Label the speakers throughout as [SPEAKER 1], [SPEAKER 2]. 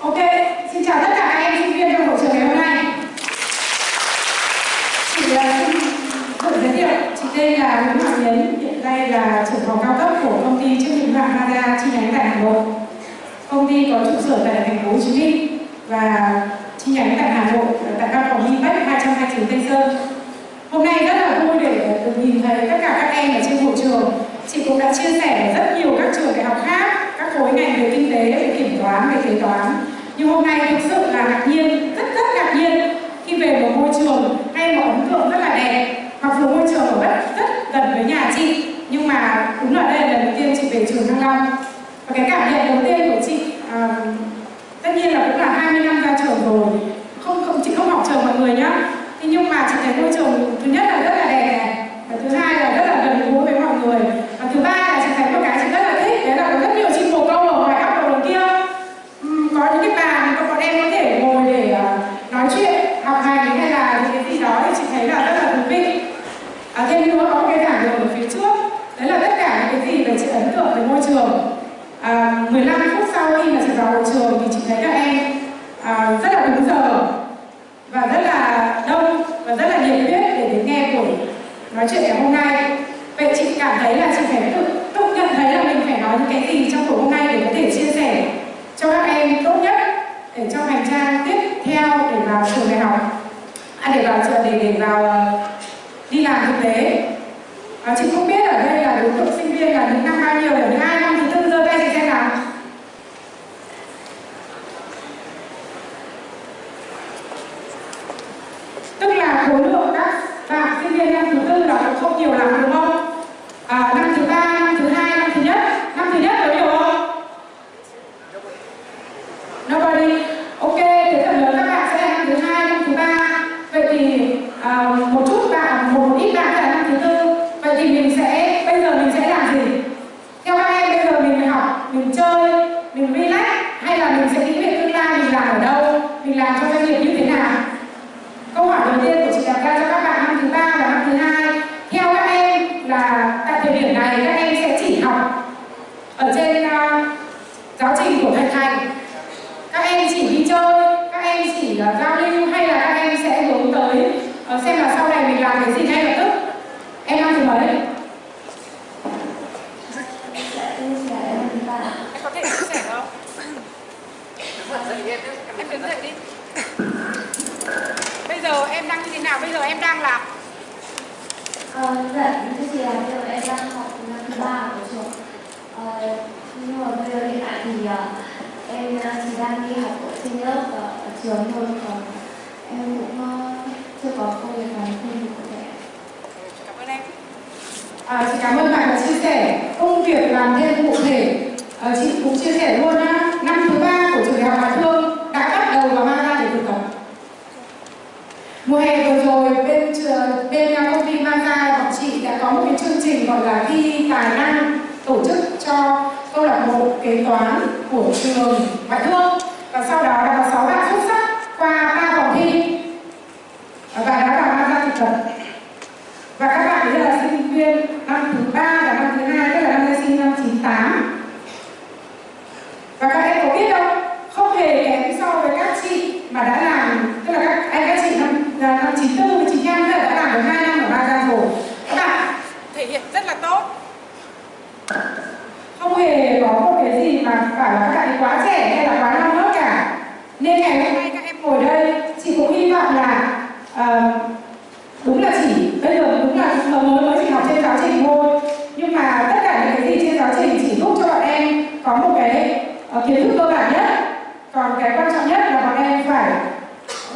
[SPEAKER 1] Ok, xin chào tất cả các em sinh viên trong hội trường ngày hôm nay. Chị uh, xin tự giới thiệu, chị tên là Nguyễn Hoàng Yến, hiện nay là trưởng phòng cao cấp của công ty trách nhiệm hữu hạn Mazda chi nhánh tại Hà Nội. Công ty có trụ sở tại thành phố Hồ Chí Minh và chi nhánh tại Hà Nội tại văn phòng Vinpex 229 Tây Sơn. Hôm nay rất là vui để được nhìn thấy tất cả các em ở trên hội trường. Chị cũng đã chia sẻ rất nhiều các trường đại học khác, các khối ngành về kinh tế, về kiểm toán, về kế toán. Nhưng hôm nay thực sự là ngạc nhiên, rất rất ngạc nhiên. Khi về một môi trường hay một ấn tượng rất là đẹp. Mặc dù môi trường ở rất rất gần với nhà chị, nhưng mà đúng là đây là lần đầu tiên chị về trường Thăng Long. Và cái cảm nhận đầu tiên của chị à, tất nhiên là cũng là 20 năm ra trường rồi. Không không chị không học trường mọi người nhá. Thế nhưng mà chị thấy môi trường thứ nhất là rất là đẹp này và thứ hai là rất là gần gũi với mọi người. Và thứ ba là chị thấy một cái chị rất là thích đấy là có rất nhiều chim bồ câu ở ngoài góc đầu kia. Uhm, có những cái bàn các bọn em có thể ngồi để uh, nói chuyện học hành hay là những cái gì đó thì chị thấy là rất là thú vị à, thêm nữa có một cái giảng đường ở phía trước. Đấy là tất cả những cái gì về chị ấn tượng về môi trường. À, 15 phút sau khi mà chị vào hội trường thì chị thấy các em à, rất là đúng giờ và rất là đông và rất là nhiệt huyết để đến nghe buổi nói chuyện ngày hôm nay. Vậy chị cảm thấy là chị phải tự tự nhận thấy là mình phải nói những cái gì trong buổi hôm nay để có thể chia sẻ cho các em tốt nhất để trong hành trang tiếp theo để vào trường đại học. À, để vào trường để để vào uh, đi làm thực tế. À, chị không biết ở đây là đối tượng sinh viên là những năm bao nhiêu là những hai năm thứ tư giơ tay chị xem nào. Tức là khối lượng các bạn sinh viên năm thứ tư là cũng không nhiều lắm đúng không? À, năm thứ ba năm thứ hai năm thứ nhất năm thứ nhất có nhiều không nobody ok thế phần lớn các bạn sẽ là năm thứ hai năm thứ ba vậy thì à, một chút bạn một, một ít bạn sẽ là năm thứ tư vậy thì mình sẽ bây giờ mình sẽ làm gì theo các em bây giờ mình học mình chơi mình relax hay là mình sẽ nghĩ về tương lai mình làm ở đâu mình làm cho doanh nghiệp như thế nào câu hỏi đầu tiên của chị đặt ra cho các bạn năm thứ ba và năm thứ hai theo các em là tại thời điểm này các em sẽ chỉ học ở trên uh, giáo trình của thạch thành các em chỉ đi chơi các em chỉ uh, giao lưu hay là các em sẽ hướng tới uh, xem là sau này mình làm cái gì ngay lập tức em năm thứ mấy
[SPEAKER 2] Em có thể chia sẻ không? Em đứng dậy đi. Bây giờ em đang như thế nào? Bây giờ em đang làm
[SPEAKER 3] Ờ, dạ, thưa chị là bây giờ em đang học năm thứ ba của trường ờ, Nhưng mà bây giờ hiện tại thì uh, em uh, chỉ đang đi học ở trên lớp ở, ở trường thôi Còn em cũng uh, chưa có công việc làm thêm cụ thể
[SPEAKER 2] Cảm ơn em.
[SPEAKER 1] À, chị cảm ơn bạn đã chia sẻ công việc làm thêm cụ thể à, chị cũng chia sẻ luôn á năm thứ ba của trường đại học Hà Thương đã bắt đầu và mang ra để thực tập mùa hè vừa rồi bên trường bên à, công ty Mazda bọn chị đã có một cái chương trình gọi là thi tài năng tổ chức cho câu lạc bộ kế toán của trường Ngoại thương và sau đó đã có 6 bạn xuất sắc qua ba vòng thi và đã vào Mazda thực tập và các bạn ấy là sinh viên năm thứ ba và năm thứ hai tức là năm nay sinh năm 98 và các em có biết không không hề kém so với các chị mà đã làm tức là các anh các chị năm là năm 94 với 95 tức là đã làm được 2 năm ở Ba rồi các bạn
[SPEAKER 2] Thể hiện rất là tốt.
[SPEAKER 1] không hề có một cái gì mà bảo là các bạn ấy quá trẻ hay là quá non nớt cả nên ngày hôm nay các em ngồi đây chị cũng hy vọng là ờ, đúng là chỉ bây giờ đúng là mới mới chỉ học trên giáo trình thôi nhưng mà tất cả những cái gì trên giáo trình chỉ giúp cho bọn em có một cái uh, kiến thức cơ bản nhất còn cái quan trọng nhất là bọn em phải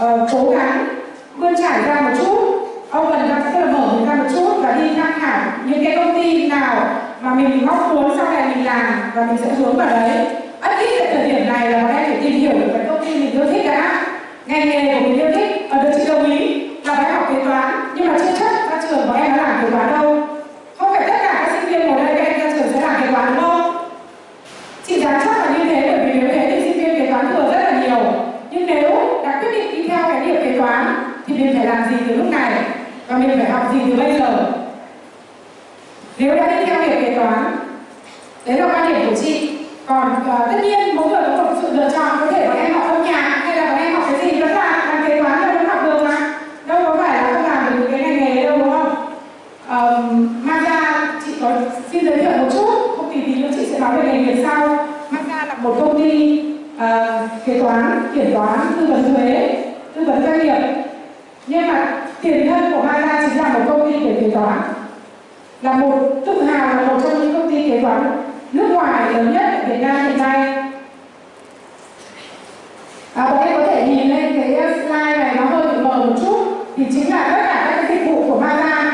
[SPEAKER 1] uh, cố gắng vươn trải ra một chút ông cần ra tức là mở mình ra một chút và đi tham khảo những cái công ty nào mà mình mong muốn sau này mình làm và mình sẽ hướng vào đấy. Ít ít tại thời điểm này là bọn em phải tìm hiểu được cái công ty mình yêu thích đã. Ngành nghề của mình yêu thích ở được chị đồng ý là phải học kế toán. Nhưng mà chưa chắc ra trường bọn em đã làm kế toán đâu không phải tất cả các sinh viên ngồi đây các em ra trường sẽ làm kế toán đúng không chị dám chắc là như thế bởi vì nếu thế thì sinh viên kế toán thừa rất là nhiều nhưng nếu đã quyết định đi theo cái nghiệp kế toán thì mình phải làm gì từ lúc này và mình phải học gì từ bây giờ nếu đã đi theo nghiệp kế toán đấy là quan điểm của chị còn uh, tất nhiên mỗi người có một sự lựa chọn có thể bọn em học xin giới thiệu một chút công ty tí nữa chị sẽ nói về nghề nghiệp sau
[SPEAKER 2] Mazda là
[SPEAKER 1] một công ty uh, kế toán kiểm toán tư vấn thuế tư vấn doanh nghiệp nhưng mà tiền thân của Mazda chính là một công ty về kế toán là một tự hào là một trong những công ty kế toán nước ngoài lớn nhất ở Việt Nam hiện nay à, bọn em có thể nhìn lên cái slide này nó hơi bị mờ một chút thì chính là tất cả các cái dịch vụ của Mazda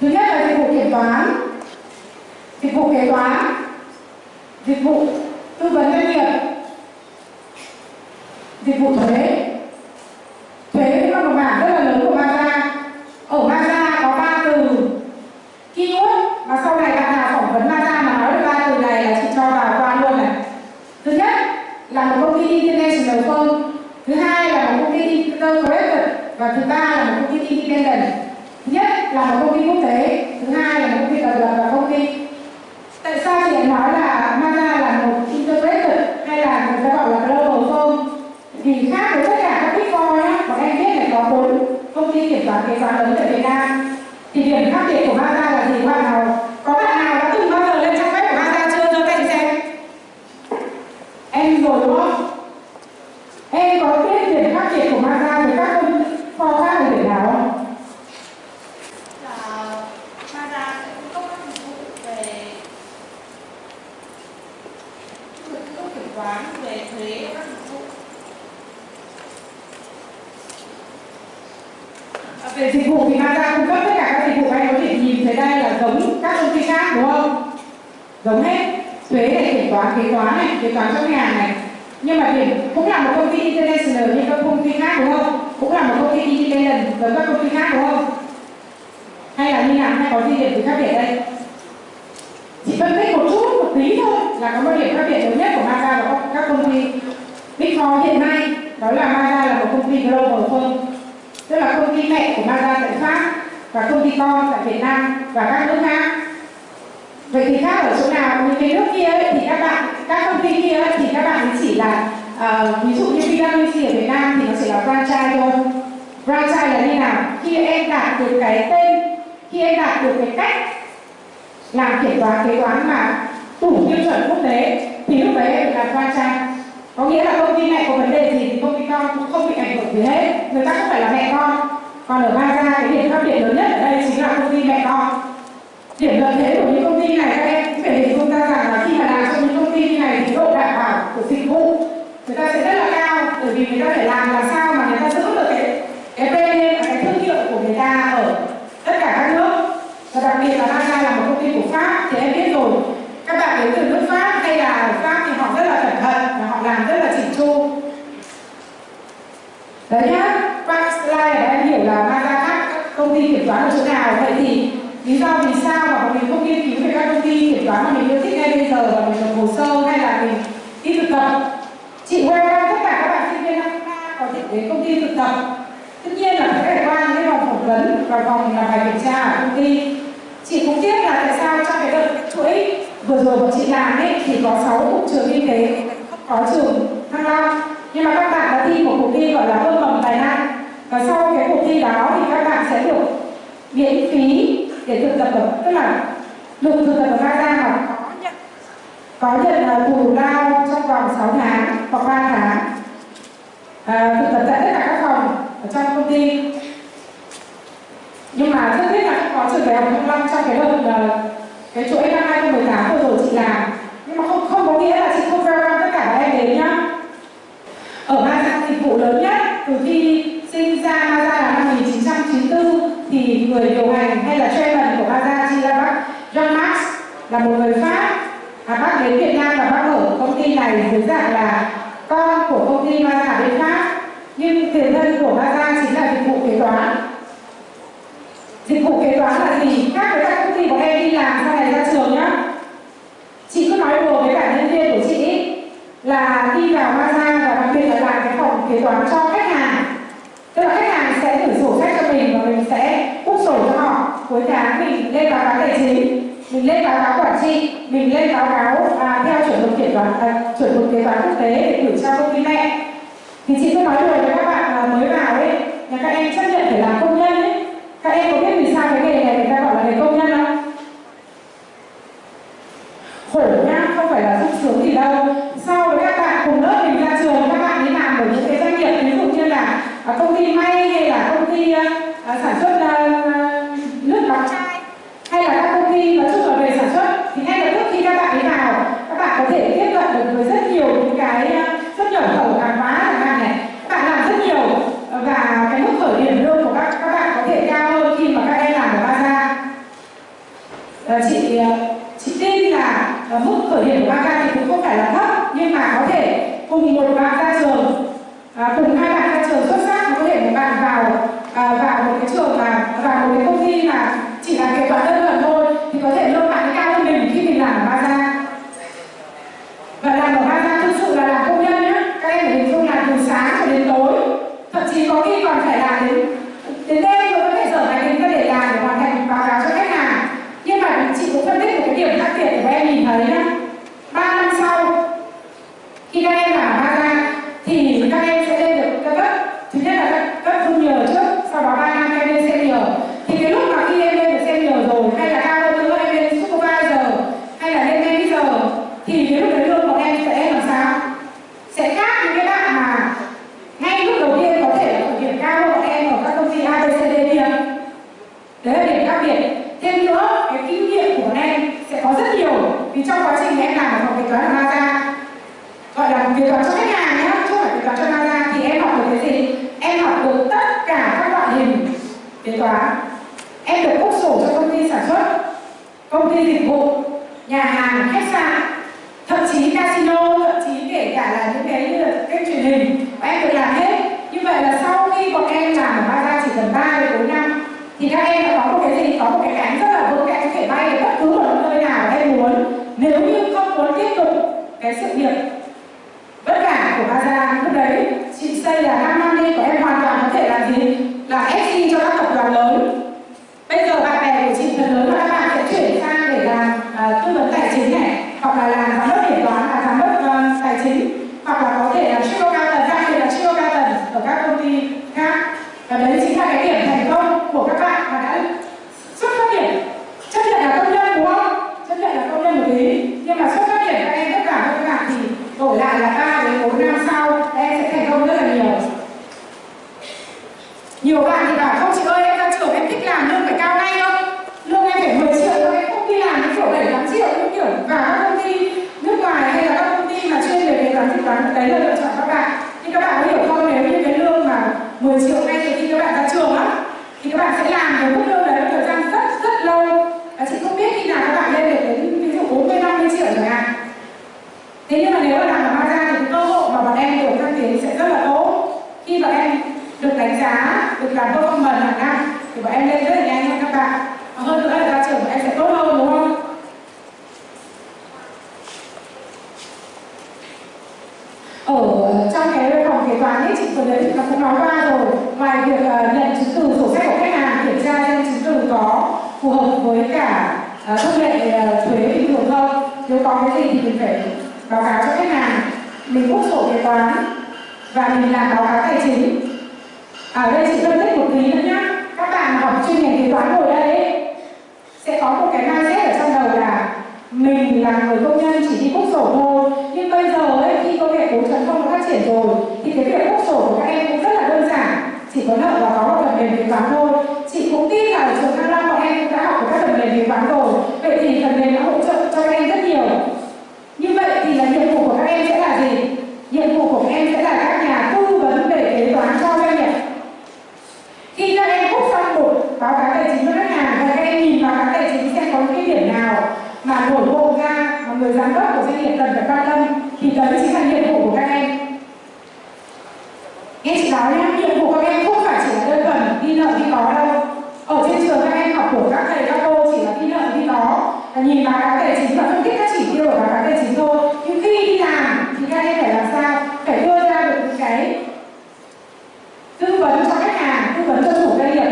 [SPEAKER 1] thứ nhất là dịch vụ kiểm toán dịch vụ kế toán dịch vụ tư vấn doanh nghiệp dịch vụ thuế thuế cũng là một mảng rất là lớn của Mazda ở Mazda có ba từ keyword mà sau này bạn nào phỏng vấn Mazda mà nói được ba từ này là chị cho vào qua luôn này thứ nhất là một công ty international firm thứ hai là một công ty integrated và thứ ba là một công ty independent thứ nhất là một công ty quốc tế thứ hai là một công ty độc lập và công ty tại sao chị lại nói là Mazda là một integrated hay là người ta gọi là global firm vì khác với tất cả các big four nhá bọn em biết là có bốn công ty kiểm toán kế toán lớn tại Việt Nam thì điểm khác biệt của Mazda là gì bạn nào có bạn nào đã từng bao giờ lên trang web của Mazda chưa giơ tay lên xem em rồi đúng không em có biết điểm khác biệt của Mazda với các công kho khác ở điểm nào không
[SPEAKER 4] là Mazda sẽ cung cấp các dịch vụ về cung cấp kiểm toán về thuế và các dịch vụ
[SPEAKER 1] À, về dịch vụ thì Mazda cung cấp tất cả các dịch vụ anh có thể nhìn thấy đây là giống các công ty khác đúng không giống hết. Thuế này kiểm toán kế toán này kế toán trong nhà này. Nhưng mà điểm cũng là một công ty international như các công ty khác đúng không? Cũng là một công ty independent giống các công ty khác đúng không? Hay là như nào hay có gì điểm gì khác biệt đây? Chỉ phân tích một chút một tí thôi là có một điểm khác biệt lớn nhất của Mazda và các, các công ty. Big Four hiện nay đó là Mazda là một công ty global firm tức là công ty mẹ của Mazda tại Pháp và công ty con tại Việt Nam và các nước khác vậy thì khác ở chỗ nào? Những cái nước kia ấy, thì các bạn các công ty kia ấy, thì các bạn chỉ là uh, ví dụ như PwC ở Việt Nam thì nó chỉ là franchise thôi. Franchise là như nào? Khi em đạt được cái tên khi em đạt được cái cách làm kiểm toán kế toán mà đủ tiêu chuẩn quốc tế thì lúc đấy em làm franchise. Có nghĩa là công ty mẹ có vấn đề gì thì công ty con cũng không bị ảnh hưởng gì hết. Người ta không phải là mẹ con. Còn ở Mazda cái điểm khác biệt lớn nhất ở đây chính là công ty mẹ con điểm lợi thế của những công ty này, các em cũng phải hình dung ra rằng là khi mà làm cho những công ty như này thì độ đảm bảo của dịch vụ người ta sẽ rất là cao, bởi vì người ta phải làm làm sao mà người ta giữ được cái cái brand và cái thương hiệu của người ta ở tất cả các nước. Và đặc biệt là Mazda là một công ty của Pháp, thì em biết rồi, các bạn đến từ nước Pháp hay là ở Pháp thì họ rất là cẩn thận và họ làm rất là chỉnh chu. Đấy nhá qua slide để em hiểu là Mazda khác các công ty kiểm toán ở chỗ nào vậy thì lý do vì sao mà bọn mình không nghiên cứu về các công ty kiểm toán mà mình yêu thích ngay bây giờ và mình nộp hồ sơ hay là mình đi thực tập chị welcome tất cả các bạn sinh viên năm ba có thể đến công ty thực tập tất nhiên là phải trải qua những cái vòng phỏng vấn và vòng làm bài kiểm tra ở công ty. Chị cũng biết là tại sao trong cái đợt chuỗi vừa rồi bọn chị làm ấy thì có 6 trường y tế có trường thăng long. Nhưng mà các bạn đã thi một cuộc thi gọi là ươm mầm tài năng. Và sau cái cuộc thi đó thì các bạn sẽ được miễn phí để thực tập ở tức là được thực tập ở ba mà
[SPEAKER 2] có nhận
[SPEAKER 1] có nhận là bù lao trong vòng 6 tháng hoặc 3 tháng. À, thực tập tại tất cả các phòng ở trong công ty nhưng mà rất tiếc là không có trường đại học Thăng Long trong cái đợt uh, cái chuỗi năm 2018 vừa rồi chị làm. Nhưng mà không không có nghĩa là chị không welcome tất cả các em đến nhá. Ở ba Mazda dịch vụ lớn nhất từ khi sinh ra Mazda là năm 1994 thì người điều hành hay là chairman của Mazda chị là bác John Max là một người Pháp. À, bác đến Việt Nam và bác ở công ty này dưới dạng là con của công ty Mazda bên Pháp. Nhưng tiền thân của Mazda chính là dịch vụ kế toán dịch vụ kế toán là gì? Khác với các công ty của em đi làm sau này ra trường nhá. Chị cứ nói đùa với cả nhân viên của chị ý, là đi vào Mazda và đặc biệt là làm cái phòng kế toán cho khách hàng. Tức là khách hàng sẽ gửi sổ sách cho mình và mình sẽ úp sổ cho họ. Cuối tháng mình lên báo cáo tài chính mình lên báo cáo quản trị mình lên báo cáo à, theo chuẩn mực kiểm toán à, chuẩn mực kế toán quốc tế để gửi cho công ty mẹ. Thì chị cứ nói đùa với các bạn là mới vào ấy nhà các em chấp nhận phải làm công nhân các em có biết vì sao cái nghề này người ta gọi là nghề công nhân không? Khổ nhá không phải là sung sướng gì đâu. So với các bạn cùng lớp mình ra trường, các bạn đi làm ở những cái doanh nghiệp, ví dụ như là à, công ty may hay là công ty à, à, sản xuất nước đóng chai, hay là các công ty nói chung là về sản xuất, thì ngay lập tức khi các bạn đi vào, các bạn có thể tiếp cận được với rất nhiều những cái à, xuất nhập khẩu hàng hóa chẳng hạn này các bạn làm rất nhiều và cái mức khởi điểm lương của các các bạn có thể cao hơn khi mà các em làm ở Baza Ờ, chị ờ, chị tin là ờ, mức khởi điểm của Baza thì cũng không phải là thấp nhưng mà có thể cùng một bạn ra trường à, cùng hai bạn ra trường xuất sắc có thể một bạn vào à, vào một cái trường mà vào một cái công ty mà chỉ là kế toán đơn thuần thôi thì có thể lương bạn ấy cao hơn mình khi mình làm ở Baza và làm ở Baza thực sự là làm công nhân nhá các em phải hình dung là từ sáng cho đến tối thậm chí có khi còn phải làm đến đến đêm rồi có thể dở máy tính ra để làm để hoàn thành báo cáo cho khách hàng nhưng mà chị cũng phân tích một cái điểm khác biệt để các em nhìn thấy nhá ba năm sau khi các em làm ở Baza thì các em sẽ lên được các cấp thứ nhất là các cấp junior trước sau đó ba năm các em lên senior thì cái lúc mà khi em lên được senior rồi hay là cao hơn nữa em lên supervisor hay là lên manager thì cái lúc đấy lương của em sẽ làm sao sẽ khác những cái bạn mà ngay lúc đầu tiên có thể là khởi điểm cao hơn bọn em ở các công ty ABCD kia đấy là điểm khác biệt. Thêm nữa, cái kinh nghiệm của bọn em sẽ có rất nhiều, vì trong quá trình em làm ở phòng kế toán ở Maza, gọi là kế toán cho khách hàng nhé chứ không phải kế toán cho Maza, thì em học được cái gì? Em học được tất cả các loại hình kế toán. Em được bốc sổ cho công ty sản xuất, công ty dịch vụ, nhà hàng, khách sạn, thậm chí casino, thậm chí kể cả là những cái như là kênh truyền hình. Em được làm hết. Như vậy là sau khi bọn em làm ở Baza chỉ cần 3 đến 4 năm thì các em đã có một cái gì có một cái cánh rất là vững cánh có thể bay ở bất cứ ở nơi nào em muốn. Nếu như không muốn tiếp tục cái sự nghiệp vất vả của Baza lúc đấy chị xây là 5 năm đi của em hoàn toàn có thể làm gì? Là FC cho các tập đoàn lớn. Bây giờ bạn bè của chị phần lớn là các bạn sẽ chuyển sang để làm uh, tư vấn tài chính này hoặc là làm giám đốc kiểm toán là giám đốc uh, tài chính hoặc là có thể làm cao tầng đặc biệt là chiêu cao tầng ở các công ty khác. Và đấy chính là cái điểm thành công của các bạn mà đã xuất phát điểm chấp nhận là công nhân đúng không chấp nhận là công nhân một tí nhưng mà xuất phát điểm các em tất cả các bạn thì đổi lại là 3 đến 4 năm sau, các em sẽ thành công rất là nhiều. Nhiều bạn thì bảo, không, chị ơi, em ra trường em thích làm lương phải cao ngay không? Lương em phải 10 triệu thôi, em không đi làm đến kiểu 7 8 triệu như kiểu vào các công ty nước ngoài hay là các công ty mà chuyên về kế toán dự toán đấy là lựa chọn các bạn. Nhưng các bạn có hiểu không, nếu như cái lương mà 10 triệu ngay từ khi các bạn ra trường á, thì các bạn sẽ làm với mức lương đấy một thời gian rất rất lâu. Và chị không biết khi nào các bạn lên được đến ví dụ 40 50 triệu chẳng hạn. Thế nhưng mà nếu mà làm ở Maza thì cái cơ hội mà bọn em được thăng tiến sẽ rất là tốt. Khi bọn em được đánh giá được làm performance hàng năm thì bọn em lên rất là nhanh hơn các bạn. Và hơn nữa là ra trường bọn em sẽ tốt hơn đúng không? Ở trong cái phòng kế toán ấy chị vừa đấy chị cũng nói qua rồi. Ngoài việc uh, nhận chứng từ sổ sách của khách hàng kiểm tra xem chứng từ có phù hợp với cả uh, thông lệ uh, thuế bình thường không nếu có cái gì thì mình phải báo cáo cho khách hàng. Mình bút sổ kế toán và mình làm báo cáo tài chính. Ở đây chị phân tích một tí nữa nhá. Các bạn học chuyên ngành kế toán ngồi đây ấy, sẽ có một cái mindset ở trong đầu là mình là người công nhân chỉ đi bút sổ thôi. Nhưng bây giờ ấy, khi công nghệ 4.0 đã phát triển rồi thì cái việc bút sổ của các em cũng rất là đơn giản. Chỉ có nợ và có một phần mềm kế toán thôi. Chị cũng tin là ở trường Thăng Long bọn em cũng đã học được các phần mềm kế toán rồi vậy thì phần mềm đã hỗ trợ cho các em rất nhiều như vậy thì là nhiệm vụ của các em sẽ là gì nhiệm vụ của các em sẽ là các nhà tư vấn về kế toán cho doanh nghiệp khi các em bút xong một báo cáo tài chính cho khách hàng và các em nhìn báo cáo tài chính xem có những cái điểm nào mà nổi bộ ra mà người giám đốc của quan tâm thì đấy chính là nhiệm vụ của các em. Nghe chị nói nhé nhiệm vụ của các em không phải chỉ là đơn thuần đi nợ đi có đâu. Ở trên trường các em học của các thầy, các cô chỉ là đi nợ đi có. Là nhìn báo cáo tài chính và phân tích các chỉ tiêu của báo cáo tài chính thôi. Nhưng khi đi làm, thì các em phải làm sao? Phải đưa ra được những cái tư vấn cho khách hàng, tư vấn cho chủ doanh nghiệp.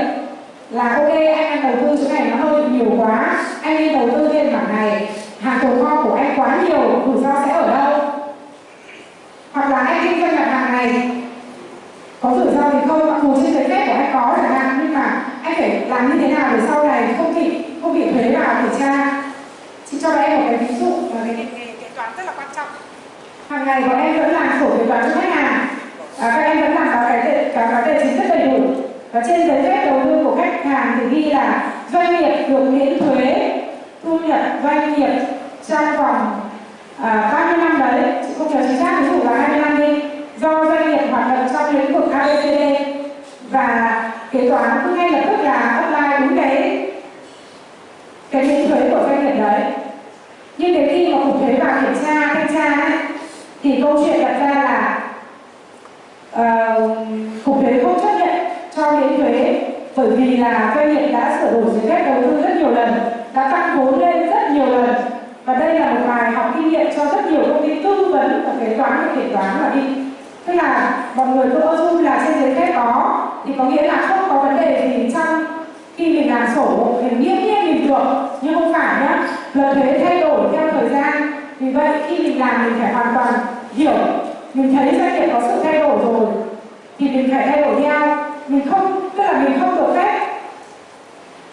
[SPEAKER 1] Là, ok, anh đang đầu tư chỗ này nó hơi nhiều quá, anh đi đầu tư thêm mảng này hàng tồn kho của anh quá nhiều rủi ro sẽ ở đâu? Hoặc là anh kinh doanh mặt hàng này có rủi ro thì không mặc dù trên giấy phép của anh có chẳng hạn nhưng mà anh phải làm như thế nào để sau này không bị không bị thuế vào kiểm tra? Chị cho em một cái ví dụ và
[SPEAKER 2] cái kế toán rất là quan trọng.
[SPEAKER 1] Hàng ngày bọn em vẫn làm sổ kế toán cho khách hàng. À, các em vẫn làm báo cái tệ cáo cáo tài chính rất đầy đủ. Và trên giấy phép đầu tư của khách hàng thì ghi là doanh nghiệp được miễn thuế thu nhập doanh nghiệp trong vòng à, 30 năm đấy chị không nhớ chính xác ví dụ là 20 năm đi. Do doanh nghiệp hoạt động trong lĩnh vực ABCD và kế toán cứ ngay lập tức là apply đúng cái cái miễn thuế của doanh nghiệp đấy. Nhưng đến khi mà cục thuế vào kiểm tra thanh tra ấy, thì câu chuyện đặt ra là uh, cục thuế không chấp nhận cho miễn thuế bởi vì là doanh nghiệp đã sửa đổi giấy phép đầu tư rất nhiều lần đã tăng vốn lên rất nhiều lần và đây là một bài học kinh nghiệm cho rất nhiều công ty tư vấn và kế toán và kiểm toán mà đi. Tức là mọi người cứ assume là trên giấy phép có, thì có nghĩa là không có vấn đề gì trong khi mình làm sổ mình nghiêm nhiên mình được. Nhưng không phải nhá, luật thuế thay đổi theo thời gian. Vì vậy, khi mình làm, mình phải hoàn toàn hiểu. Mình thấy doanh nghiệp có sự thay đổi rồi, thì mình phải thay đổi theo. Mình không, tức là mình không được phép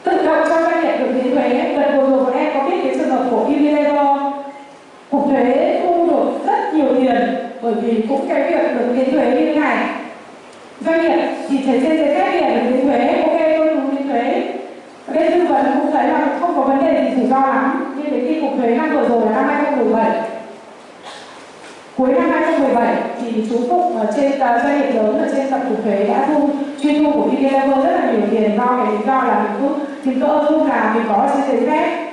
[SPEAKER 1] tự động cho doanh nghiệp được miễn thuế lần vừa rồi bọn em có biết cái trường hợp của Unilever cục thuế thu được rất nhiều tiền bởi vì cũng cái việc được miễn thuế như thế này. Doanh nghiệp thì thấy trên giấy phép biển được miễn thuế ok tôi đúng miễn thuế. Ở đây tư vấn cũng thấy là không có vấn đề gì rủi ro lắm nhưng đến khi cục thuế năm vừa rồi là năm 2017 cuối năm 2017 thì chú Phụng ở trên uh, doanh nghiệp lớn ở trên tập cục thuế đã thu chuyên thu của Unilever rất là nhiều tiền do cái lý do là mình cứ tìm cỡ thu là mình có trên giấy phép.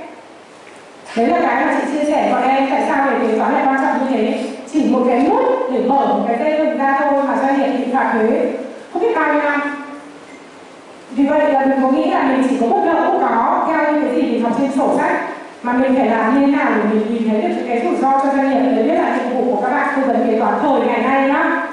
[SPEAKER 1] Đấy là cái mà chị chia sẻ bọn em tại sao về kế toán lại quan trọng như thế? Chỉ một cái nút để mở một cái dây mình ra thôi mà doanh nghiệp bị phạt thuế. Không biết bao nhiêu năm vì vậy là mình có nghĩ là mình chỉ có bất lợi không có, theo những cái gì mình học trên sổ sách, mà mình phải làm như thế nào để mình nhìn thấy được cái rủi ro cho doanh nghiệp, đấy biết là nhiệm vụ của các bạn tư vấn kế toán thời ngày nay nhá.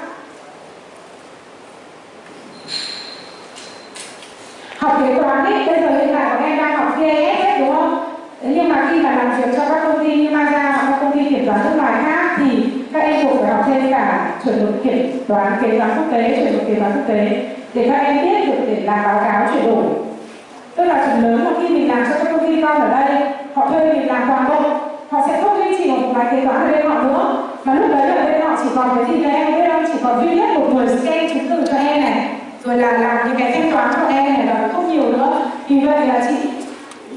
[SPEAKER 1] Học kế toán ấy, bây giờ hiện tại bọn em đang học CAS đúng không? Nhưng mà khi mà làm việc cho các công ty như Mazda hoặc các công ty kiểm toán nước ngoài khác thì các em buộc phải học thêm cả chuẩn mực kiểm toán kế toán quốc tế, chuẩn mực kế toán quốc tế. Để các em biết được để làm báo cáo chuyển đổi. Tức là phần lớn một khi mình làm cho các công ty con ở đây, họ thuê mình làm toàn bộ. Họ sẽ không duy trì một vài kế toán ở bên họ nữa. Mà lúc đấy ở bên họ chỉ còn cái gì cho em biết không chỉ còn duy nhất một người scan chứng từ cho em này. Rồi là làm những cái thanh toán cho em này là không nhiều nữa. Vì vậy là chị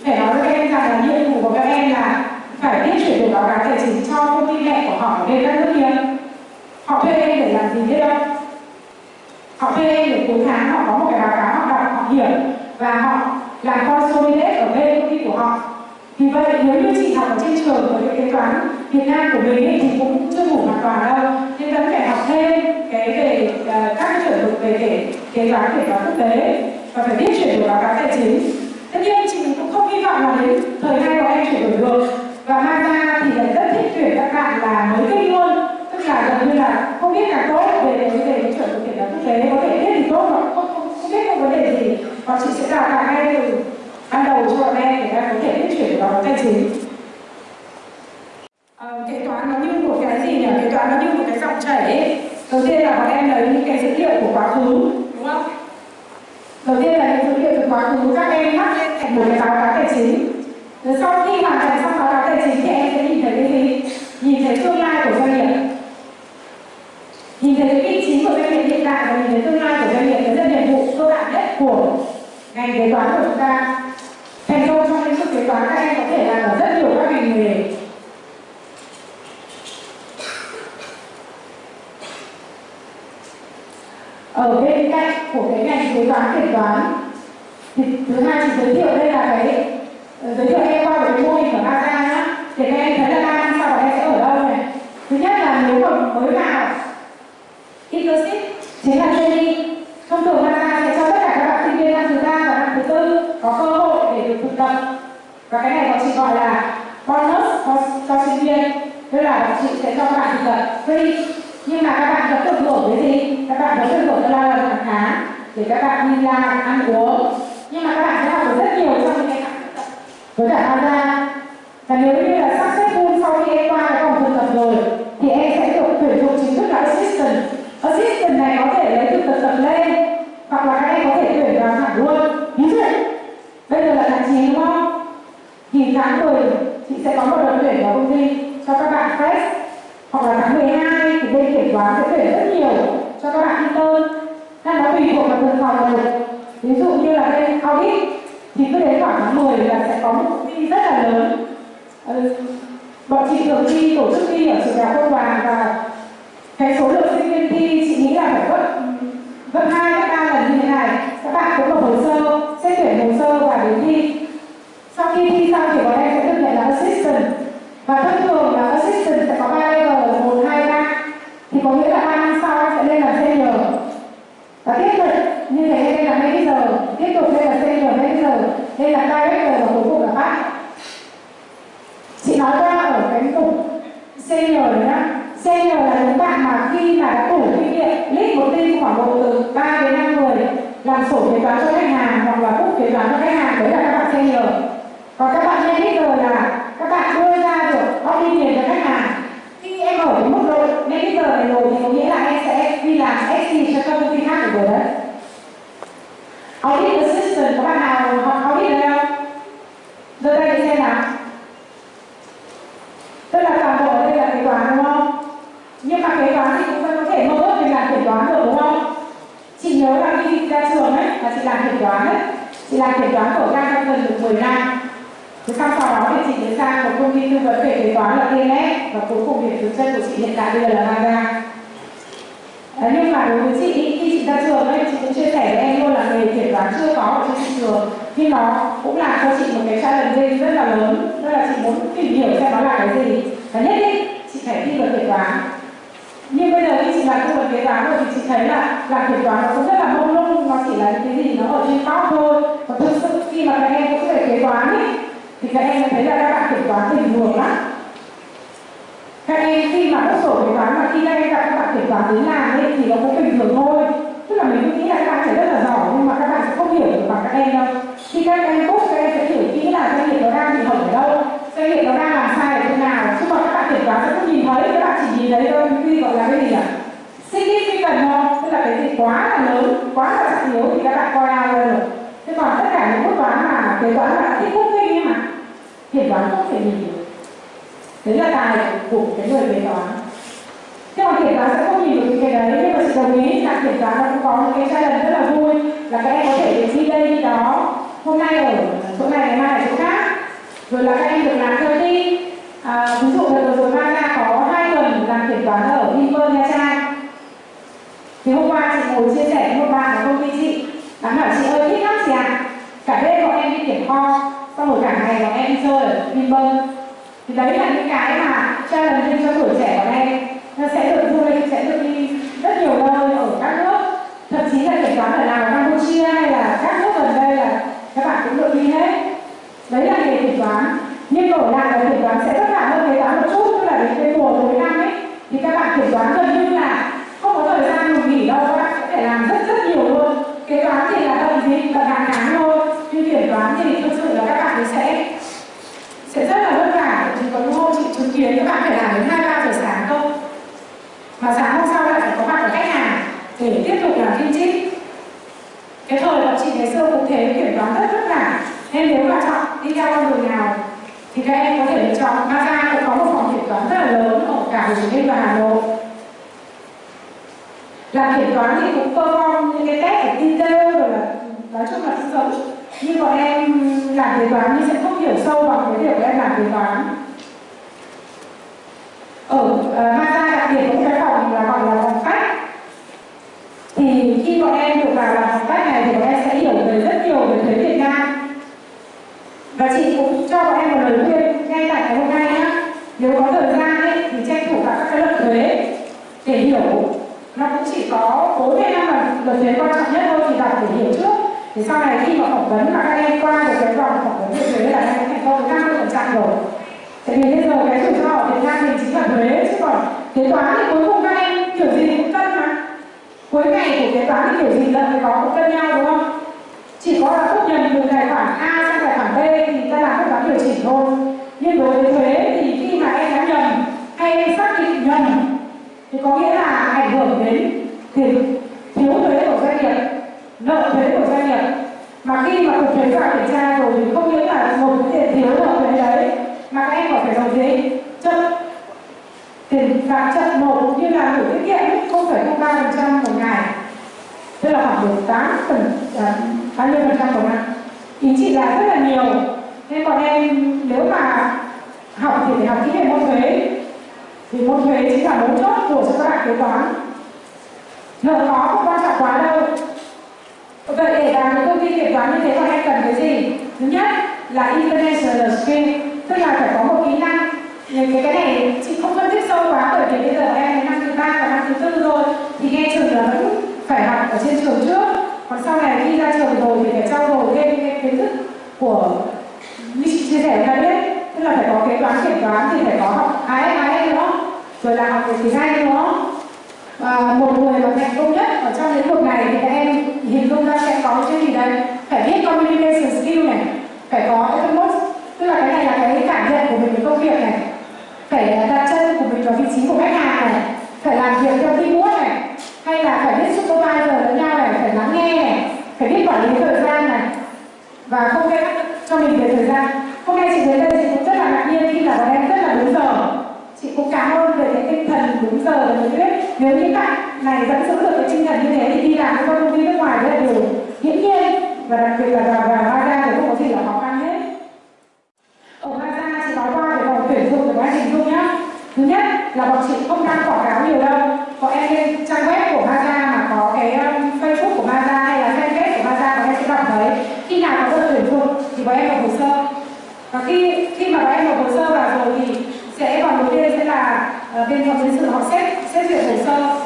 [SPEAKER 1] phải nói với các em rằng là nhiệm vụ của các em là phải biết chuyển đổi báo cáo tài chính cho công ty mẹ của họ ở bên các nước kia họ thuê em để làm gì biết không họ thuê em để cuối tháng họ có một cái báo cáo họ đọc họ hiểu và họ làm consolidate ở bên công ty của họ. Vì vậy nếu như chị học ở trên trường ở cái kế toán Việt Nam của mình ấy, thì cũng chưa đủ hoàn toàn đâu. Nên vẫn phải học thêm cái về uh, các cái chuẩn mực về kế kế toán kế toán quốc tế và phải biết chuyển đổi báo cáo tài chính. Tất nhiên chị cũng không hy vọng là đến thời nay của em chuyển đổi được. Và mang ra thì lại rất thích tuyển các bạn là mới kinh luôn tức là gần như là không biết càng tốt về về về cái chuẩn mực kiểm toán quốc tế có thể biết thì tốt mà không, không, không biết không vấn đề gì và chị sẽ đào tạo ngay từ ban đầu cho bọn em để các em có thể biết chuyển cáo tài chính Ờ, kế toán nó như một cái gì nhỉ? Kế toán nó như một cái dòng chảy ấy. Đầu tiên là bọn em lấy những cái dữ liệu của quá khứ, đúng không? Đầu tiên là những dữ liệu từ quá khứ các em mắc lên thành một cái báo cáo tài chính. Rồi sau khi hoàn thành xong báo cáo tài chính thì em sẽ nhìn thấy cái gì? Nhìn thấy tương lai của doanh nghiệp. Nhìn thấy cái vị trí của doanh nghiệp nhìn đến tương lai của doanh nghiệp đấy là nhiệm vụ cơ bản nhất của ngành kế toán của chúng ta. Thành công trong lĩnh vực kế toán các em có thể làm ở rất nhiều các ngành nghề. Ở bên cạnh của cái ngành kế toán kiểm toán, thì thứ hai chị giới thiệu đây là cái ờ, giới thiệu em qua về cái mô hình của Gaza nhá. Để các em thấy là ba sau đó em sẽ ở đâu này? Thứ nhất là nếu mà mới vào, internship chính là trainee thông thường Gaza sẽ cho tất cả các bạn sinh viên năm thứ ba và năm thứ tư có cơ hội để được thực tập. Và cái này bọn chị gọi là bonus cho, cho sinh viên. Tức là bọn chị sẽ cho các bạn thực tập free. Nhưng mà các bạn vẫn được hưởng cái gì? Các bạn vẫn được hưởng cái lao động hàng tháng để các bạn đi làm ăn uống. Nhưng mà các bạn sẽ học được rất nhiều trong những cái tháng thực tập với cả tham gia. Và nếu như là successful sau khi em qua cái vòng thực tập rồi thì em sẽ được tuyển dụng chính thức là assistant assistant này có thể lấy từ tập tập lên hoặc là các em có thể tuyển vào thẳng luôn. Ví dụ bây giờ là tháng 9 đúng không? Thì tháng 10 chị sẽ có một đợt tuyển vào công ty cho các bạn fresh hoặc là tháng 12 thì bên kiểm toán sẽ tuyển rất nhiều cho các bạn intern. Nên nó tùy thuộc vào từng phòng là được ví dụ như là bên audit thì cứ đến khoảng tháng 10 là sẽ có một công ty rất là lớn. Ừ, bọn chị thường đi tổ chức đi ở trường đại học công đoàn và cái số lượng sinh viên thi, chị nghĩ là phải gấp gấp hai, gấp ba lần như thế này. Các bạn cũng nộp hồ sơ, xét tuyển hồ sơ và đến thi. Sau khi thi xong thì bọn em sẽ được nhận là assistant. Và thông thường là assistant sẽ có ba level, một, hai, ba. Thì có nghĩa là ba năm sau sẽ lên là senior. Và tiếp tục, như thế lên là manager tiếp tục lên là senior manager lên là director và cuối cùng là bác. Chị nói qua ở cái mục senior nhá. Xe nhiều là những bạn mà khi mà đã đủ kinh nghiệm, lead một team khoảng độ từ 3 đến 5 người, làm sổ kế toán cho khách hàng hoặc là book kế toán cho khách hàng, đấy là các bạn senior. Còn các bạn manager là các bạn đưa ra được opinion cho khách hàng. Khi em ở cái mức độ manager này rồi thì có nghĩa là em sẽ đi làm SC cho các công ty khác được rồi đấy. Audit assistant có bạn nào học audit đây không? Giơ tay để xem nào. Tức là toàn bộ đây là kế toán đúng không? Nhưng mà kế toán thì cũng vẫn có thể mơ ước mình làm kiểm toán được đúng không? Chị nhớ là khi chị ra trường ấy là chị làm kiểm toán ấy. Chị làm kiểm toán của ty gần được 10 năm. Thế xong sau đó thì chị đến sang một công ty tư vấn về kế toán là TNS và cuối cùng điểm dừng chân của chị hiện tại bây giờ là Maga. À, nhưng mà đối với chị khi chị ra trường ấy chị cũng chia sẻ với em luôn là nghề kiểm toán chưa có ở trên thị trường. Nhưng nó cũng làm cho chị một cái challenge rất là lớn. Đó là chị muốn tìm hiểu xem nó là cái gì. Và nhất định chị phải thi vào kiểm toán nhưng bây giờ khi chị làm tư vấn kế toán rồi thì chị thấy là làm kiểm toán nó cũng rất là mông lung, nó chỉ là những cái gì nó ở trên top thôi. Còn thực sự khi mà các em cũng về kế toán ấy thì các em thấy là các bạn kiểm toán bình thường lắm. Các em khi mà các sổ kế toán mà khi các em gặp các bạn kiểm toán đến làm ấy thì nó cũng bình thường thôi. Tức là mình cũng nghĩ là các bạn sẽ rất là giỏi, nhưng mà các bạn sẽ không hiểu được bằng các em đâu. Khi các em cốt các em sẽ hiểu kỹ là doanh nghiệp nó đang bị hỏng ở đâu, doanh nghiệp nó đang làm sai ở chỗ nào. Chứ mà các bạn kiểm toán sẽ không nhìn thấy, các bạn nhìn thấy đôi khi gọi là cái gì ạ significant không tức là cái gì quá là lớn quá là trọng yếu thì các bạn coi ao rồi. được. Thế còn tất cả những bước toán mà kế toán là thích quốc kinh nhưng mà kiểm toán không thể nhìn được. Đấy là tài của cái người kế toán. Thế còn kiểm toán sẽ không nhìn được cái đấy nhưng mà chị đồng ý là kiểm toán nó cũng có những cái challenge rất là vui là các em có thể đi đây đi đó. Hôm nay ở chỗ này ngày mai ở chỗ khác. Rồi là các em được làm theo đi à, ví dụ vừa rồi ra có hai làm kiểm toán ở Vinpearl Nha Trang. Thì hôm qua chị ngồi chia sẻ với một bạn ở công ty chị. Bạn bảo chị, ơi, thích lắm chị ạ. Cả đêm bọn em đi kiểm kho, xong rồi cả ngày bọn em đi chơi ở Vinpearl thì đấy là những cái mà challenge cho tuổi trẻ bọn em. Nó sẽ được du lịch sẽ được đi rất nhiều nơi ở các nước. Thậm chí là kiểm toán ở Lào Campuchia hay là các nước gần đây là các bạn cũng được đi hết đấy là nghề kiểm toán nhưng đổi lại là kiểm toán sẽ vất vả hơn kế toán một chút, tức là đến cái mùa cuối năm ấy. Thì các bạn kiểm toán gần như là không có thời gian ngủ nghỉ đâu, các bạn sẽ phải làm rất rất nhiều luôn. Kế toán thì là bận gì? Và hàng tháng thôi. Nhưng kiểm toán thì thực sự là các bạn ấy sẽ sẽ rất là vất vả. Chỉ có những hôm chị chứng kiến các bạn phải làm đến hai, ba giờ sáng không mà sáng hôm sau lại phải có mặt ở khách hàng để tiếp tục làm kim chip cái thời bọn chị ngày xưa cũng thế, kiểm toán rất vất vả. Nên nếu mà chọn đi theo con đường nào thì các em có thể lựa chọn Maza cũng có một phòng kiểm toán rất là lớn ở cả Hồ Chí Minh và Hà Nội. Làm kiểm toán thì cũng perform những cái test ở detail rồi là nói chung là cũng giống. Nhưng bọn em làm kế toán nhưng sẽ không hiểu sâu bằng cái việc em làm kế toán. Ở uh, Maza đặc biệt có cái phòng là gọi là phòng khách. thì khi bọn em được vào làm phòng khách này thì bọn em sẽ hiểu về rất nhiều về thuế Việt Nam và chị cũng cho bọn em một lời khuyên ngay tại ngày hôm nay nhá. Nếu có thời gian ấy, thì tranh thủ cả các cái luật thuế. Để hiểu nó cũng chỉ có bốn hay năm là luật thuế quan trọng nhất thôi thì đọc để hiểu trước. Thì sau này khi mà phỏng vấn mà các em qua được cái vòng phỏng vấn về thuế là các em thành công năm mươi phần trăm rồi. Tại vì bây giờ cái rủi ro ở Việt Nam thì chính là thuế chứ còn kế toán thì cuối cùng các em kiểu gì cũng cân mà. Cuối ngày của kế toán thì kiểu gì lần phải có cũng cân nhau đúng không? Chỉ có là rút nhận từ tài khoản A sang tài khoản B thì ta làm các toán điều chỉnh thôi. Nhưng đối với thuế thì khi mà em đã nhầm hay em xác định nhầm thì có nghĩa là ảnh hưởng đến thiếu thuế của doanh nghiệp nợ thuế của doanh nghiệp. Mà khi mà cục thuế vào kiểm tra rồi thì không những là một cái tiền thiếu nợ thuế đấy mà các em còn phải nộp gì chậm tiền phạt chậm nộp như là gửi tiết kiệm 0,03% một ngày. Tức là khoảng được tám phần à, bao nhiêu phần trăm của năm thì chị là rất là nhiều. Nên bọn em, nếu mà học thì phải học kỹ về môn thuế. Thì môn thuế chính là mấu chốt của cho các bạn kế toán. Nợ khó không quan trọng quá đâu. Vậy để làm những công ty kế toán như thế bọn em cần cái gì? Thứ nhất là international skill tức là phải có một kỹ năng. Cái cái này chị không phân tích sâu quá, bởi vì bây giờ em năm thứ ba và năm thứ tư rồi. Thì nghe trường là vẫn phải học ở trên trường trước còn sau này khi ra trường rồi thì phải trao dồi thêm cái kiến thức của như chị chia sẻ đã biết. Tức là phải có kế toán, kiểm toán thì phải có học IFRS nữa rồi là học về tiếng Anh nữa và một người mà thành công nhất ở trong lĩnh vực này thì các em hình dung ra sẽ có cái gì đây? Phải biết communication skill này, phải có cái tức là cái này là cái cảm nhận của mình về công việc này, phải đặt chân của mình vào vị trí của khách hàng này, phải làm việc theo teamwork này hay là phải biết supervisor lẫn nhau này, phải lắng nghe này, phải biết quản lý thời gian này. Và không gây áp cho mình về thời gian. Hôm nay chị đến đây chị cũng rất là ngạc nhiên khi là bọn em rất là đúng giờ. Chị cũng cảm ơn về cái tinh thần đúng giờ và nhiệt huyết nếu những bạn này vẫn giữ được cái tinh thần như thế thì đi làm với công ty nước ngoài rất là điều hiển nhiên. Và đặc biệt là vào vào Gaza thì không có gì là khó khăn hết. Ở Gaza chị nói qua về vòng tuyển dụng của quá trình dung nhá. Thứ nhất là bọn chị không đang quảng cáo nhiều đâu bọn em lên trang web của Maza mà có cái um, Facebook của Maza hay là fanpage của Maza bọn em sẽ đọc thấy khi nào có đơn tuyển dụng thì bọn em nộp hồ sơ. Và khi khi mà bọn em nộp hồ sơ vào rồi thì sẽ còn đầu tiên sẽ là uh, bên phòng nhân sự họ xét xét duyệt hồ sơ.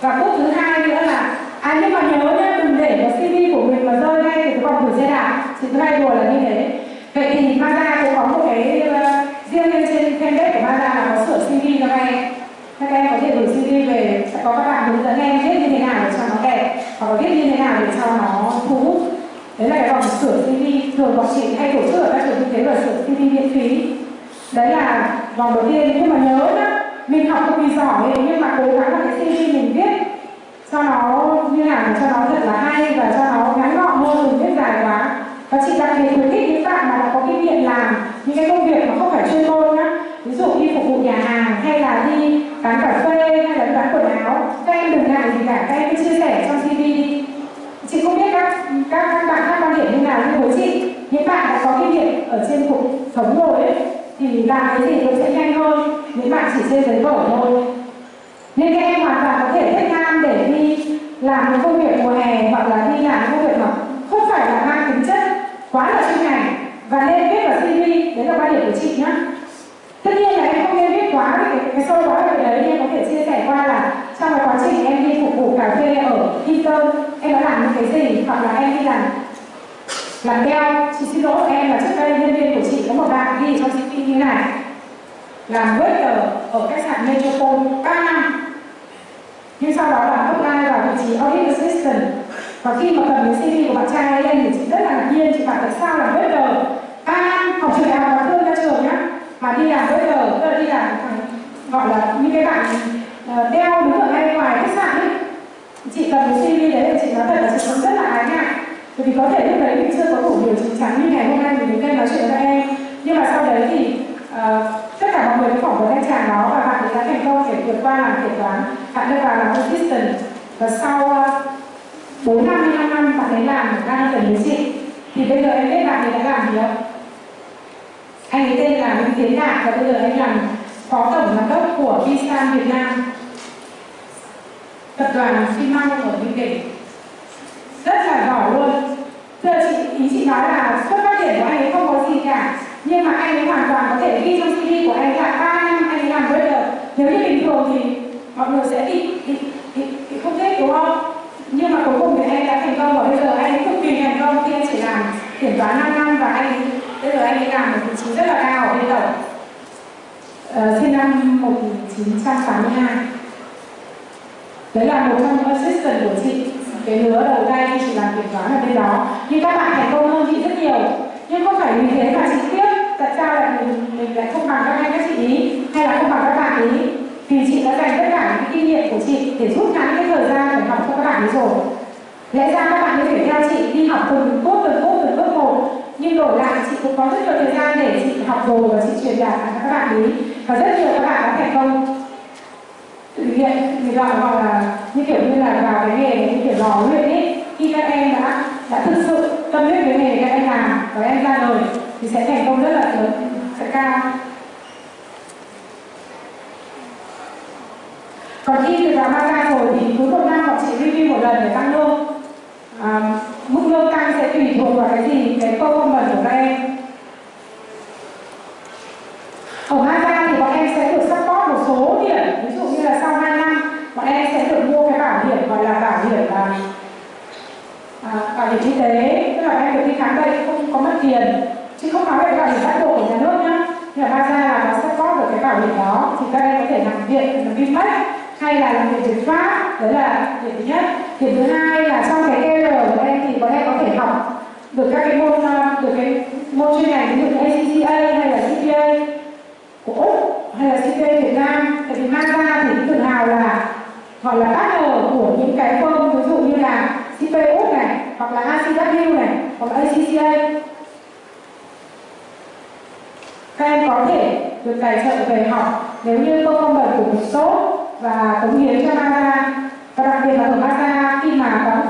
[SPEAKER 1] Và bước thứ hai nữa là à nhưng mà nhớ nhá đừng để cái CV của mình mà rơi ngay từ vòng gửi xe đạp. Thì thứ hai đùa là như thế. Vậy thì Maza cũng có một cái uh, riêng lên trên fanpage của Maza là có sửa CV cho các em các em có thể gửi CV về, sẽ có các bạn hướng dẫn em viết như thế nào để cho nó đẹp, hoặc là viết như thế nào để cho nó thu hút. Đấy là cái vòng sửa CV thường bọn chị hay tổ chức ở các trường kinh tế là sửa CV miễn phí. Đấy là vòng đầu tiên, nhưng mà nhớ nhá, mình học không vì giỏi, nhưng mà cố gắng là cái CV mình viết cho nó như nào để cho nó thật là hay và cho nó ngắn gọn hơn đừng viết dài quá. Và chị đặc biệt khuyến khích những bạn mà đã có kinh nghiệm làm những cái công việc mà không phải chuyên môn nhá ví dụ đi phục vụ nhà hàng hay là đi bán cà phê hay là bán quần áo các em đừng ngại gì cả các em cứ chia sẻ trong tv. đi chị không biết các các, các bạn các quan điểm như nào nhưng với chị những bạn đã có kinh nghiệm ở trên cuộc sống rồi ấy thì làm cái gì cũng sẽ nhanh hơn những bạn chỉ trên giấy vở thôi nên các em hoàn toàn có thể thích nam để đi làm một công việc mùa hè hoặc là đi làm công việc mà không phải là mang tính chất quá là chuyên ngành và nên viết vào CV đấy là quan điểm của chị nhé tất nhiên là em cái, cái sâu quá về đấy em có thể chia sẻ qua là trong cái quá trình em đi phục vụ cà phê ở Eaton em đã làm những cái gì? Hoặc là em đi làm làm đeo chị xin lỗi em là trước đây nhân viên của chị có một bạn đi cho chị CV như này. Làm waiter ở khách sạn Metropole 3 năm. Nhưng sau đó là apply vào vị trí audit assistant. Và khi mà cầm cái CV của bạn trai lên thì chị rất là ngạc nhiên chị bảo tại sao làm waiter ba năm? Học trường đại học và thương ra trường nhá mà đi làm waiter tức là đi làm gọi là những cái bạn ờ, đeo đứng ở ngay ngoài khách sạn ấy. Chị cần cái CV đấy thì chị nói thật là chị cũng rất là ái ngại bởi vì có thể lúc đấy mình chưa có đủ điều chỉnh chắn như ngày hôm nay mình đứng đây nói chuyện với các em. Nhưng mà sau đấy thì uh, tất cả mọi người đã phỏng vấn anh chàng đó và bạn ấy đã thành công để vượt qua làm kiểm toán. Bạn ấy vào làm assistant. Và sau ờ, uh, 4 năm 5 năm bạn ấy làm đang cần với chị. Thì bây giờ em biết bạn ấy đã làm gì không? Anh ấy tên là Nguyễn Tiến Đạt và bây giờ anh làm phó tổng giám đốc của Visan Việt Nam. Tập đoàn xi măng ở Bình Định. Rất là giỏi luôn. Giờ chị ý chị nói là xuất phát triển của anh ấy không có gì cả nhưng mà anh ấy hoàn toàn có thể ghi trong CV của anh là ba năm anh ấy làm waiter nếu như bình thường thì mọi người sẽ bị bị, không thích đúng không? Nhưng mà cuối cùng thì anh đã thành công và bây giờ anh ấy cực kỳ thành công khi anh chỉ làm kiểm toán 5 năm và anh ấy, giờ anh ấy làm một vị trí rất là cao ở bên tổng uh, sinh năm 1982 đấy là một trong những assistant của chị. Cái lứa đầu tay khi chị làm kiểm toán ở bên đó. Nhưng các bạn thành công hơn chị rất nhiều. Nhưng không phải vì thế mà chị tiếc. Tại sao lại mình, mình lại không bằng các anh các chị ý? Hay là không bằng các bạn ý? Vì chị đã dành tất cả những kinh nghiệm của chị để rút ngắn cái thời gian để học cho các bạn ấy rồi lẽ ra các bạn có thể theo chị đi học từng cốt từng cốt, từng bước một. Nhưng đổi lại, chị cũng có rất nhiều thời gian để chị học rồi và chị truyền đạt cho các bạn ấy. Và rất nhiều các bạn đã thành công hiện người gọi gọi là, như kiểu như là vào cái nghề như kiểu lò luyện ấy. Khi các em đã đã thực sự tâm huyết với nghề các em làm và em ra đời, thì sẽ thành công rất là lớn, sẽ cao. Còn khi từ vào ra rồi thì cuối một năm bọn chị review một lần để tăng lương à, mức lương tăng sẽ tùy thuộc vào cái gì? Cái performance của các em. Ở Mazda thì bọn em sẽ được support một số điểm. Ví dụ như là sau 2 năm bọn em sẽ được mua cái bảo hiểm gọi là bảo hiểm là à, bảo hiểm y tế. Tức là em được đi khám bệnh không có mất tiền. Chứ không nói về bảo hiểm bắt buộc của nhà nước nhá. Nhưng mà ra là nó support được cái bảo hiểm đó. Thì các em có thể làm viện làm Vinmec hay là làm việc việt pháp. Đấy là điểm thứ nhất điểm thứ hai là trong cái EL của em thì bọn em có thể học được các cái môn ờ, được cái môn chuyên ngành, ví dụ ACCA hay là CPA của Úc hay là CPA Việt Nam. Tại vì Mazda thì tự hào là gọi là partner của những cái firm ví dụ như là CPA Úc này, hoặc là ACW này, hoặc là ACCA các em có thể được tài trợ về học nếu như công performance của một số và cống hiến cho Mazda. Và đặc biệt là ở Mazda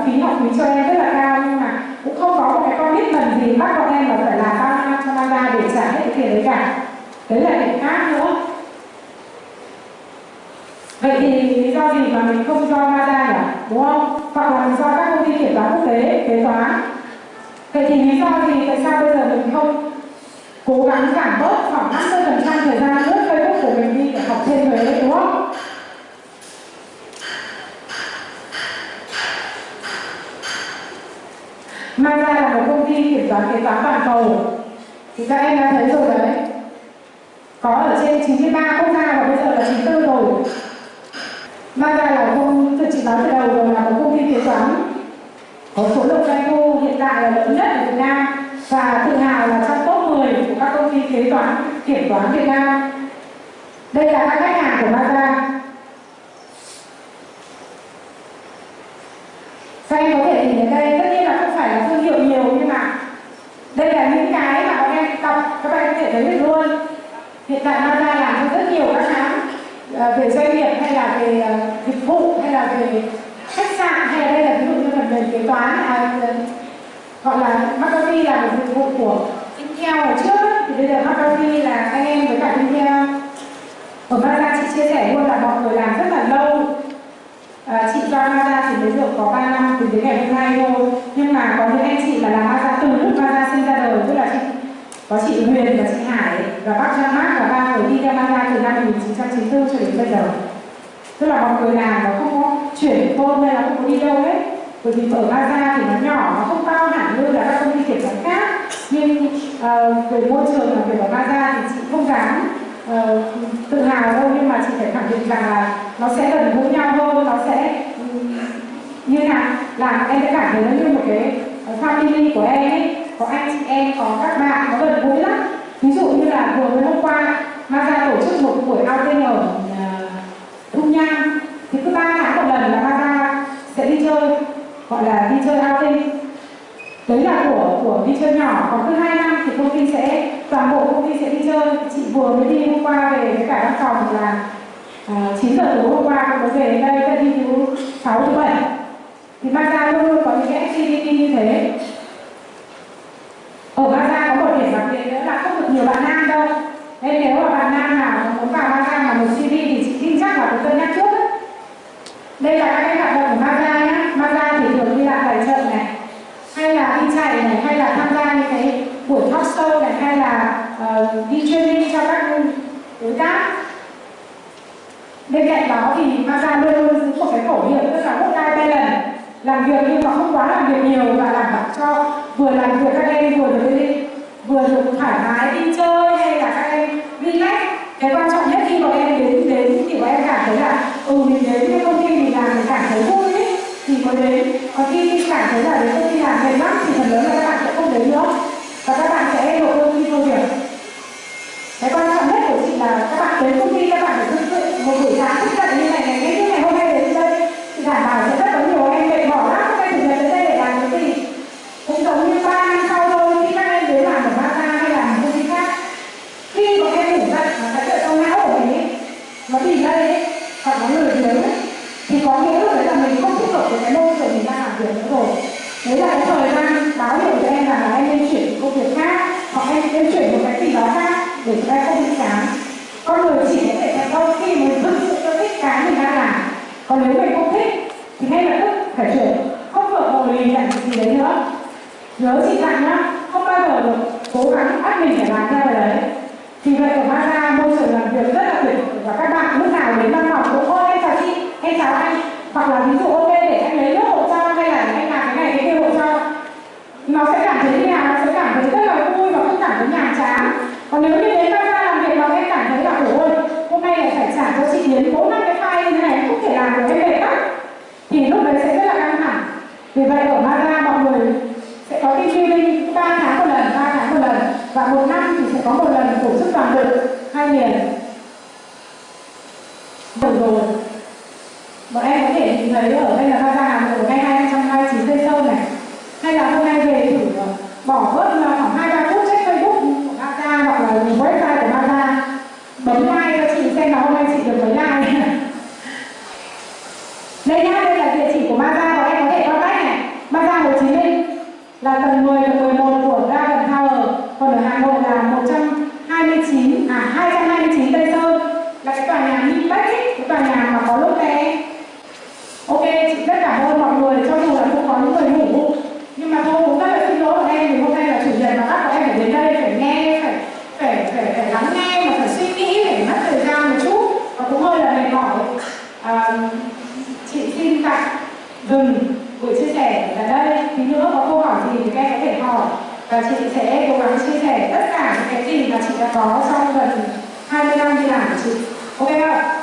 [SPEAKER 1] phí học phí cho em rất là cao, nhưng mà cũng không có một cái con biết lần gì, bắt bọn em là phải làm bao năm cho Mazda để trả hết cái tiền đấy cả. Đấy là điểm khác nữa. Vậy thì lý do gì mà mình không do Mazda nhỉ đúng không? Hoặc là mình do các công ty kiểm toán quốc tế kế toán. Vậy thì lý do gì tại sao bây giờ mình không cố gắng giảm bớt khoảng 50% thời gian lướt Facebook của mình đi để học thêm thuế đúng không? Mazda là một công ty kiểm toán kế toán toàn cầu. Thì các em đã thấy rồi đấy. Có ở trên 93 quốc gia và bây giờ là 94 rồi. Mazda là công tôi chỉ nói từ đầu rồi, là một công ty kế toán. Có số lượng doanh thu hiện tại là lớn nhất ở Việt Nam và tự hào là trong top 10 của các công ty kế toán, kiểm toán Việt Nam. Đây là các khách hàng của Mazda các em có thể nhìn thấy đây, tất nhiên phải là thương hiệu nhiều nhưng mà đây là những cái mà bọn em đọc các bạn có thể thấy được luôn. Hiện tại Mazda làm cho rất nhiều các hãng ờ, về doanh nghiệp hay là về ờ, dịch vụ hay là về khách sạn hay là đây là ví dụ như phần mềm kế toán à, ờ, gọi là McAfee là một dịch vụ của Intel hồi trước. Thì bây giờ McAfee là anh em với cả Intel. Ở Mazda chị chia sẻ luôn là mọi người làm rất là lâu à, chị do Mazda chỉ mới được có 3 năm từ đến ngày hôm nay thôi. Nhưng mà có những anh chị là làm Mazda từ lúc Mazda sinh ra đời tức là chị có chị Huyền và chị Hải và bác Trang mát và ba người đi theo Mazda từ năm 1994 cho đến bây giờ. Tức là mọi người làm nó không có chuyển thôn hay là không có đi đâu hết. Bởi vì ở Mazda thì nó nhỏ nó không bao hẳn như là các công ty kiểm toán khác. Nhưng uh, về môi trường làm việc ở Mazda thì chị không dám uh, tự hào đâu nhưng mà chị phải khẳng định rằng là nó sẽ gần gũi nhau hơn nó sẽ um, như nào? Làm em sẽ cảm thấy nó như một cái ờ, family của em ấy. Có anh chị em có các bạn nó gần gũi lắm. Ví dụ như là vừa mới hôm qua Mazda tổ chức một buổi outing ở ờ, uh, Thung Nham thì cứ ba tháng một lần là Mazda sẽ đi chơi gọi là đi chơi outing của đi chơi nhỏ. Còn cứ hai năm thì công ty sẽ toàn bộ công ty sẽ đi chơi. Chị vừa mới đi hôm qua về với cả văn phòng là à, uh, 9 giờ tối hôm qua cũng mới về đến đây đã đi thứ sáu thứ bảy. Thì Mazda luôn luôn có những cái activity như thế. Ở Mazda có một điểm đặc biệt nữa là không được nhiều bạn nam đâu. Nên nếu mà bạn nam nào muốn vào Mazda mà một CV thì chị tin chắc là phải cân nhắc trước. Đây là các cái hoạt động của Mazda Mazda thì thường đi làm tài trợ này hay là đi chạy này hay là tham gia những cái buổi talk show này hay là uh, đi training cho các đối tác. Bên cạnh đó thì Maza luôn luôn giữ một cái khẩu hiệu tức là work life balance làm việc nhưng mà không quá làm việc nhiều và làm bảo cho vừa làm việc các em vừa được đi vừa được thoải mái đi chơi hay là các em relax. Cái quan trọng nhất khi bọn em đến đến thì bọn em cảm thấy là ừ mình đến cái công ty mình làm mình cảm thấy vui ấy. Thì mới đến còn khi khi cảm thấy là đến công ty làm mệt lắm thì phần lớn là các bạn đấy nữa. Và các bạn sẽ nộp đơn xin công việc. Cái quan trọng nhất của chị là các bạn đến công ty các bạn phải thực sự một buổi sáng. thức dậy hai miền Được rồi Bọn em có thể nhìn thấy ở đây là ba ba của ngay hai trăm hai mươi chín cây sâu này Hay là hôm nay về thử ờ, bỏ vớt. và chị sẽ cố gắng chia sẻ tất cả những cái gì mà chị đã có trong gần 20 năm đi làm của chị. Ok không